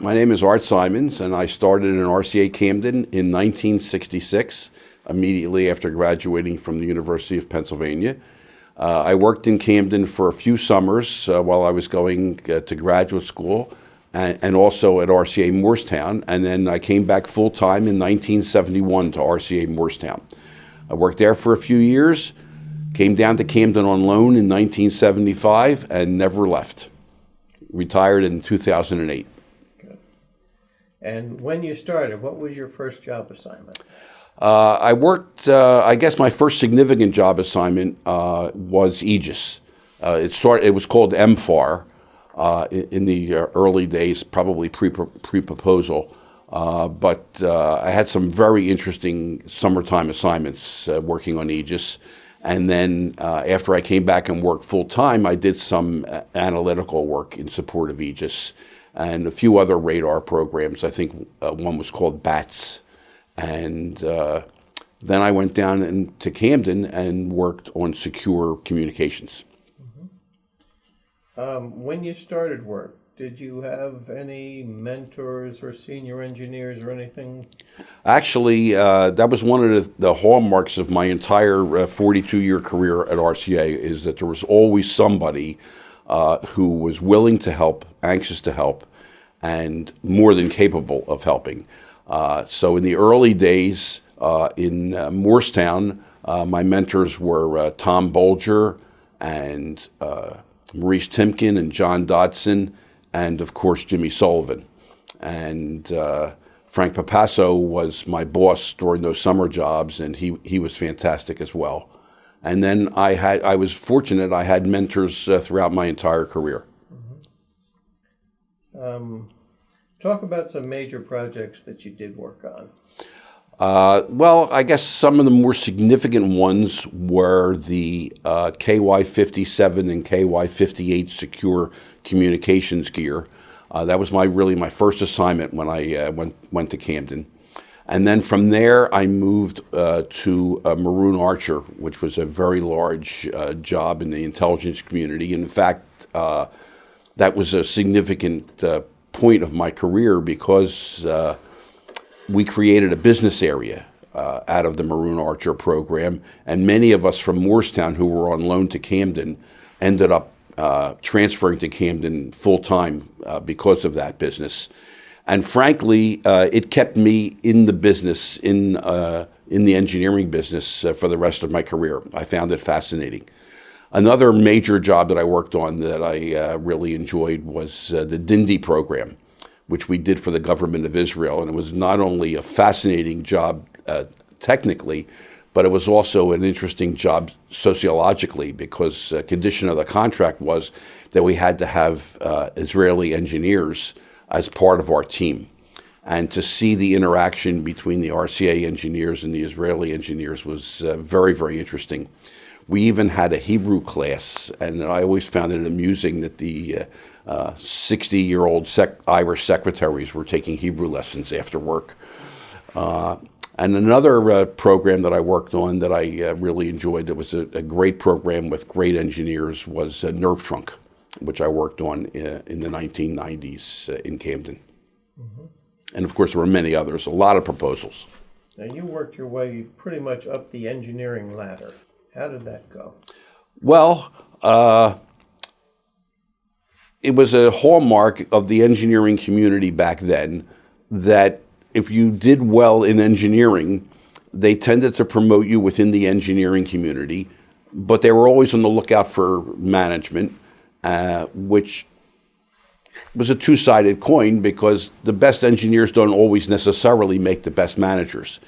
My name is Art Simons, and I started in RCA Camden in 1966, immediately after graduating from the University of Pennsylvania. Uh, I worked in Camden for a few summers uh, while I was going uh, to graduate school and, and, also at RCA Moorestown. And then I came back full time in 1971 to RCA Moorestown. I worked there for a few years, came down to Camden on loan in 1975, and never left. Retired in 2008. And when you started, what was your first job assignment? Uh, I worked, uh, I guess my first significant job assignment uh, was Aegis. Uh, it, started, it was called MFAR uh, in, in, the uh, early days, probably pre-proposal. but I had some very interesting summertime assignments working on Aegis. And then after I came back and worked full time, I did some analytical work in support of Aegis and a few other radar programs. I think one was called BATS. And uh, then I went down to Camden and worked on secure communications. Mm -hmm. um, when you started work, did you have any mentors or senior engineers or anything? Actually, uh, that was one of the, the, hallmarks of my entire 42-year uh, career at RCA is that there was always somebody uh, who was willing to help, anxious to help, and more than capable of helping. Uh, so in the early days uh, in uh, Moorestown, uh, my mentors were uh, Tom Bolger and Maurice Timken and John Dodson, and of course Jimmy Sullivan. And Frank Papasso was my boss during those summer jobs, and he, he was fantastic as well. And then I had I was fortunate I had mentors throughout my entire career. Um, Talk about some major projects that you did work on. Uh, well, I guess some of the more significant ones were the uh, KY57 and KY58 secure communications gear. Uh, that was my really my first assignment when I uh, went went to Camden, and then from there I moved uh, to uh, Maroon Archer, which was a very large job in the intelligence community. And In fact, that was a significant point of my career because uh, we created a business area uh, out of the Maroon Archer program, and many of us from Moorestown who were on loan to Camden ended up uh, transferring to Camden full time uh, because of that business. And frankly, uh, it kept me in the business, in, uh, in the engineering business for the rest of my career. I found it fascinating. Another major job that I worked on that I uh, really enjoyed was uh, the Dindi program, which we did for the government of Israel. And it was not only a fascinating job uh, technically, but it was also an interesting job sociologically because a condition of the contract was that we had to have uh, Israeli engineers as part of our team. And to see the interaction between the RCA engineers and the Israeli engineers was uh, very, very interesting. We even had a Hebrew class, and I always found it amusing that the 60-year-old uh, uh, sec Irish secretaries were taking Hebrew lessons after work. Uh, and another uh, program that I worked on that I uh, really enjoyed, that was a, a, great program with great engineers, was Nerve Trunk, which I worked on in, in the 1990s in Camden. Mm -hmm. And of course, there were many others, a lot of proposals. Now, you worked your way pretty much up the engineering ladder. How did that go? Well, uh, it was a hallmark of the engineering community back then that if you did well in engineering, they tended to promote you within the engineering community, but they were always on the lookout for management, uh, which was a two-sided coin because the best engineers don't always necessarily make the best managers.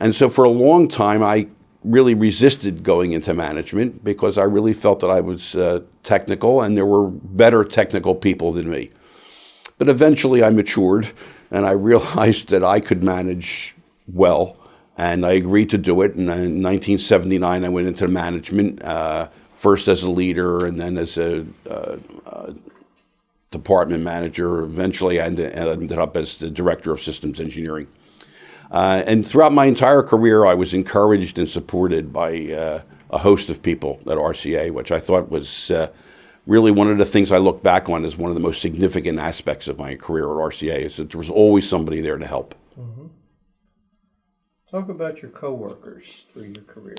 And so for a long time, I really resisted going into management because I really felt that I was uh, technical and there were better technical people than me. But eventually I matured and I realized that I could manage well and I agreed to do it. And in 1979, I went into management, uh, first as a leader and then as a uh, uh department manager. Eventually, I ended up as the director of systems engineering. Uh, and throughout my entire career, I was encouraged and supported by uh, a host of people at RCA, which I thought was uh, really one of the things I look back on as one of the most significant aspects of my career at RCA is that there was always somebody there to help. Talk about your coworkers through your career.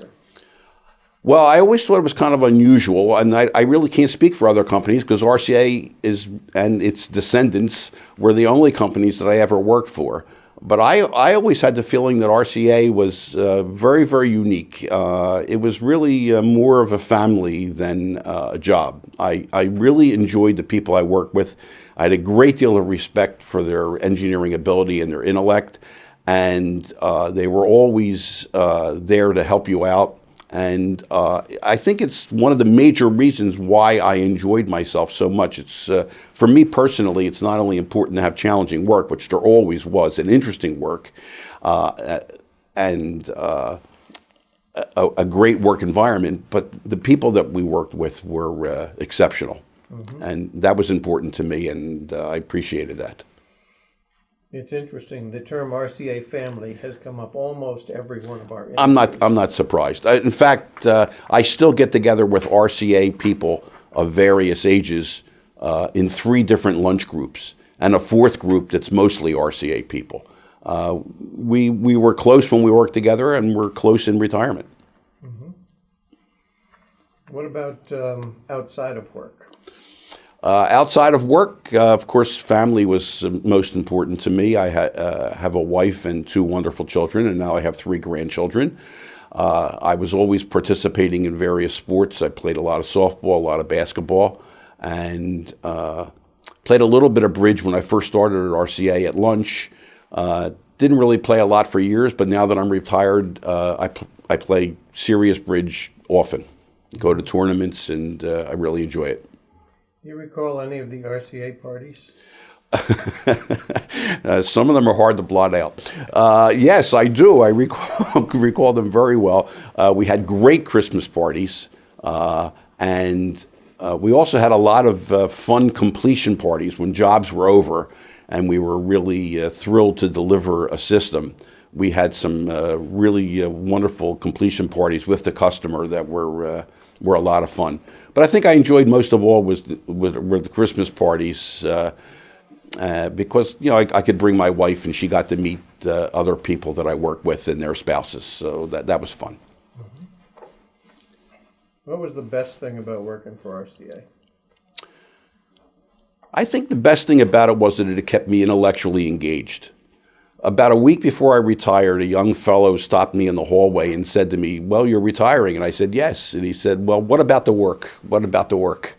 Well, I always thought it was kind of unusual, and I, I really can't speak for other companies because RCA is and its descendants were the only companies that I ever worked for. But I, I always had the feeling that RCA was uh, very, very unique. Uh, it was really uh, more of a family than uh, a job. I, I really enjoyed the people I worked with. I had a great deal of respect for their engineering ability and their intellect, and uh, they were always uh, there to help you out. And uh, I think it's one of the major reasons why I enjoyed myself so much. It's uh, for me personally, it's not only important to have challenging work, which there always was, and interesting work, uh, and uh, a, a, great work environment, but the people that we worked with were uh, exceptional, mm -hmm. and that was important to me, and uh, I appreciated that. It's interesting. The term RCA family has come up almost every one of our. Interviews. I'm not. I'm not surprised. in fact, uh, I still get together with RCA people of various ages uh, in three different lunch groups, and a fourth group that's mostly RCA people. Uh, we we were close when we worked together, and we're close in retirement. Mm -hmm. What about um, outside of work? Uh, outside of work, uh, of course, family was uh, most important to me. I ha uh, have a wife and two wonderful children, and now I have three grandchildren. Uh, I was always participating in various sports. I played a lot of softball, a lot of basketball, and uh, played a little bit of bridge when I first started at RCA at lunch. didn't really play a lot for years, but now that I'm retired, I, pl I play serious bridge often. Go to tournaments, and I really enjoy it. Do you recall any of the RCA parties? uh, some of them are hard to blot out. Uh, yes, I do. I recall, recall them very well. Uh, we had great Christmas parties, uh, and uh, we also had a lot of uh, fun completion parties when jobs were over, and we were really thrilled to deliver a system. We had some really wonderful completion parties with the customer that were were a lot of fun. But I think I enjoyed most of all was the, were the Christmas parties uh, uh, because you know I, I, could bring my wife and she got to meet uh, other people that I work with and their spouses. So that that was fun. Mm-hmm. What was the best thing about working for RCA? I think the best thing about it was that it kept me intellectually engaged. About a week before I retired, a young fellow stopped me in the hallway and said to me, Well, you're retiring. And I said, Yes. And he said, Well, what about the work? What about the work?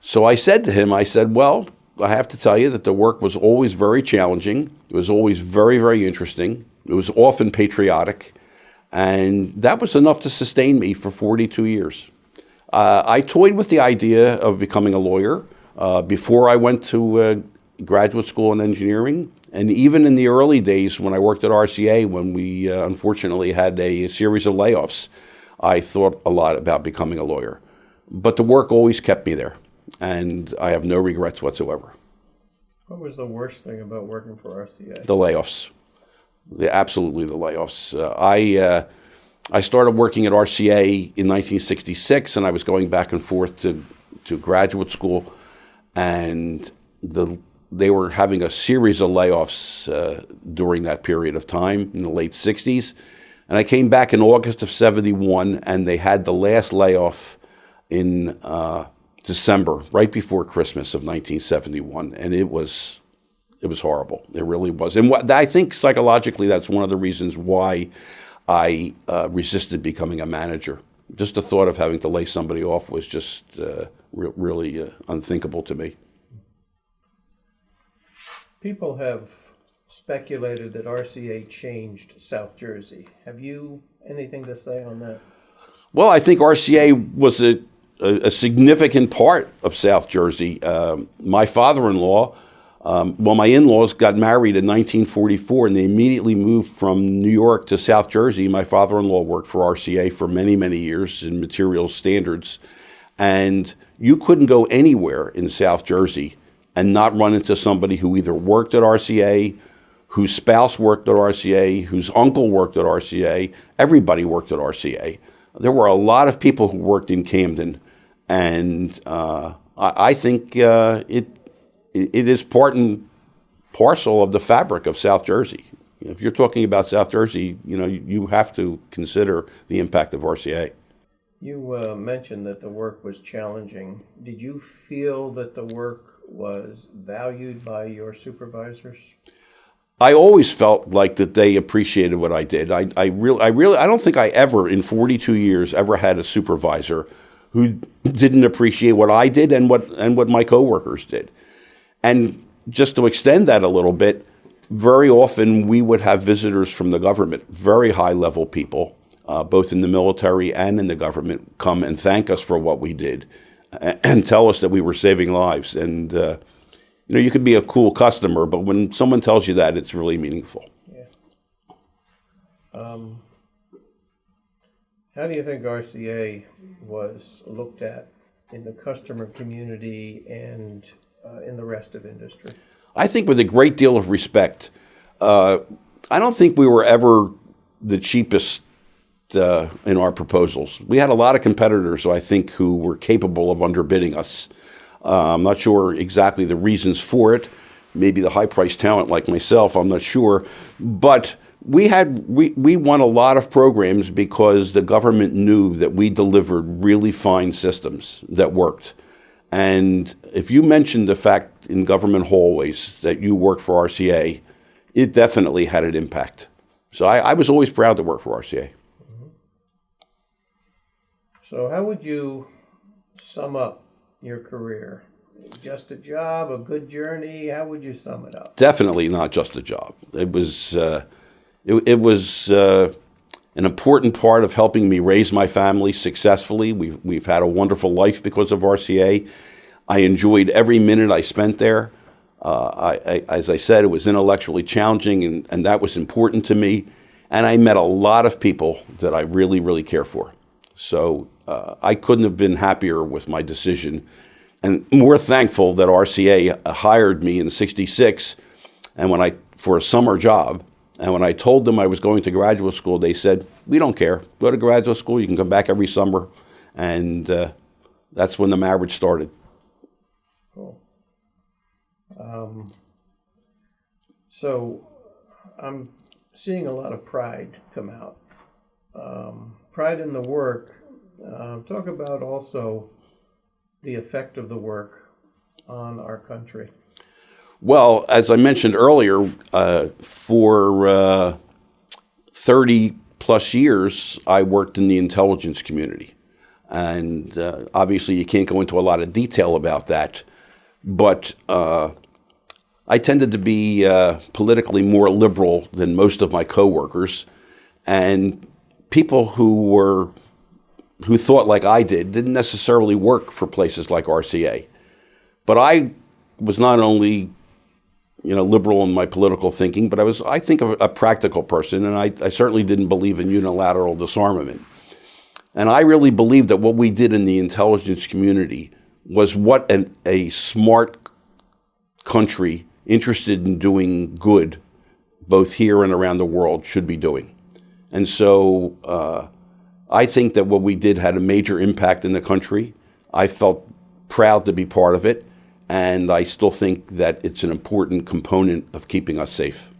So I said to him, I said, Well, I have to tell you that the work was always very challenging. It was always very, very interesting. It was often patriotic. And that was enough to sustain me for 42 years. Uh, I toyed with the idea of becoming a lawyer uh, before I went to uh, graduate school in engineering. And even in the early days when I worked at RCA, when we uh, unfortunately had a series of layoffs, I thought a lot about becoming a lawyer. But the work always kept me there, and I have no regrets whatsoever. What was the worst thing about working for RCA? The layoffs. The, absolutely the layoffs. Uh, I, uh, I started working at RCA in 1966, and I was going back and forth to, to graduate school, and the they were having a series of layoffs uh, during that period of time in the late 60s. And I came back in August of 71, and they had the last layoff in uh, December, right before Christmas of 1971. And it was, it was horrible. It really was. And what, I think psychologically, that's one of the reasons why I uh, resisted becoming a manager. Just the thought of having to lay somebody off was just uh, re really uh, unthinkable to me. People have speculated that RCA changed South Jersey. Have you anything to say on that? Well, I think RCA was a, a, a significant part of South Jersey. Um, my father-in-law, um, well, my in-laws got married in 1944, and they immediately moved from New York to South Jersey. My father-in-law worked for RCA for many, many years in materials standards, and you couldn't go anywhere in South Jersey and not run into somebody who either worked at RCA, whose spouse worked at RCA, whose uncle worked at RCA. Everybody worked at RCA. There were a lot of people who worked in Camden, and uh, I, I think uh, it it is part and parcel of the fabric of South Jersey. If you're talking about South Jersey, you know you, have to consider the impact of RCA. You uh, mentioned that the work was challenging. Did you feel that the work was valued by your supervisors? I always felt like that they appreciated what I did. I, I really, I really, I don't think I ever, in 42 years, ever had a supervisor who didn't appreciate what I did and what and what my coworkers did. And just to extend that a little bit, very often we would have visitors from the government, very high level people, uh, both in the military and in the government, come and thank us for what we did and tell us that we were saving lives. And uh, you know, you could be a cool customer, but when someone tells you that, it's really meaningful. Yeah. Um, how do you think RCA was looked at in the customer community and uh, in the rest of industry? I think with a great deal of respect. Uh, I don't think we were ever the cheapest uh, in our proposals. We had a lot of competitors, I think, who were capable of underbidding us. Uh, I'm not sure exactly the reasons for it. Maybe the high priced talent like myself, I'm not sure. But we had we, we won a lot of programs because the government knew that we delivered really fine systems that worked. And if you mentioned the fact in government hallways that you worked for RCA, it definitely had an impact. So I, I was always proud to work for RCA. So, how would you sum up your career? Just a job, a good journey? How would you sum it up? Definitely not just a job. It was, uh, it, it, was uh, an important part of helping me raise my family successfully. We've, we've had a wonderful life because of RCA. I enjoyed every minute I spent there. Uh, I, I, as I said, it was intellectually challenging, and, and that was important to me. And I met a lot of people that I really, really care for. So uh, I couldn't have been happier with my decision. And more thankful that RCA hired me in 66 and when I for a summer job and when I told them I was going to graduate school they said we don't care. Go to graduate school. You can come back every summer. And uh, that's when the marriage started. Cool. Um, so I'm seeing a lot of pride come out. Um, pride in the work um, talk about also the effect of the work on our country. Well, as I mentioned earlier, uh, for uh, 30 plus years, I worked in the intelligence community. And uh, obviously, you can't go into a lot of detail about that. But uh, I tended to be uh, politically more liberal than most of my coworkers. And people who were who thought like I did didn't necessarily work for places like RCA. But I was not only you know liberal in my political thinking, but I was I think a, a practical person, and I, I certainly didn't believe in unilateral disarmament. And I really believed that what we did in the intelligence community was what an, a smart country interested in doing good, both here and around the world, should be doing. And so uh, I think that what we did had a major impact in the country. I felt proud to be part of it, and I still think that it's an important component of keeping us safe.